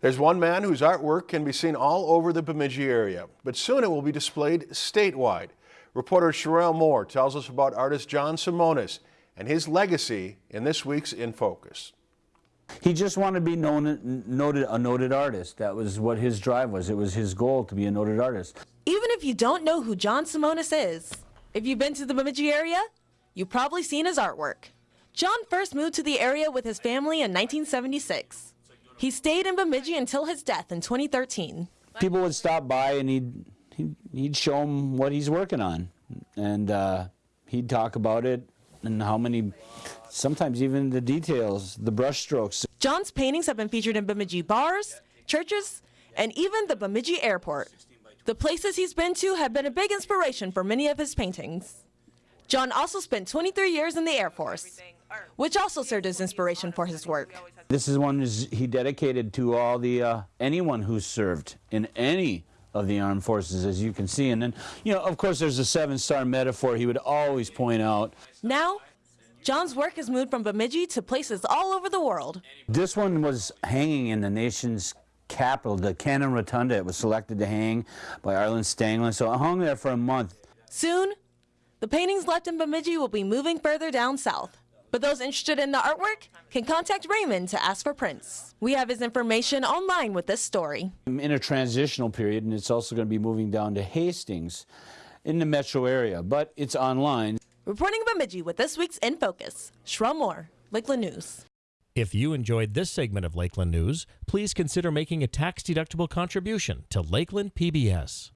There's one man whose artwork can be seen all over the Bemidji area, but soon it will be displayed statewide. Reporter Sherelle Moore tells us about artist John Simonis and his legacy in this week's In Focus. He just wanted to be known, noted, a noted artist. That was what his drive was. It was his goal to be a noted artist. Even if you don't know who John Simonis is, if you've been to the Bemidji area, you've probably seen his artwork. John first moved to the area with his family in 1976. He stayed in Bemidji until his death in 2013. People would stop by and he'd, he'd, he'd show them what he's working on. And uh, he'd talk about it and how many, sometimes even the details, the brush strokes. John's paintings have been featured in Bemidji bars, churches, and even the Bemidji airport. The places he's been to have been a big inspiration for many of his paintings. John also spent 23 years in the Air Force, which also served as inspiration for his work. This is one he dedicated to all the uh, anyone who served in any of the armed forces, as you can see. And then, you know, of course, there's a seven-star metaphor he would always point out. Now, John's work has moved from Bemidji to places all over the world. This one was hanging in the nation's capital, the Cannon Rotunda. It was selected to hang by Arlan Stangeland, so it hung there for a month. Soon, the paintings left in Bemidji will be moving further down south. But those interested in the artwork can contact Raymond to ask for prints. We have his information online with this story. I'm in a transitional period, and it's also going to be moving down to Hastings in the metro area, but it's online. Reporting Bemidji with this week's In Focus, Sherelle Moore, Lakeland News. If you enjoyed this segment of Lakeland News, please consider making a tax-deductible contribution to Lakeland PBS.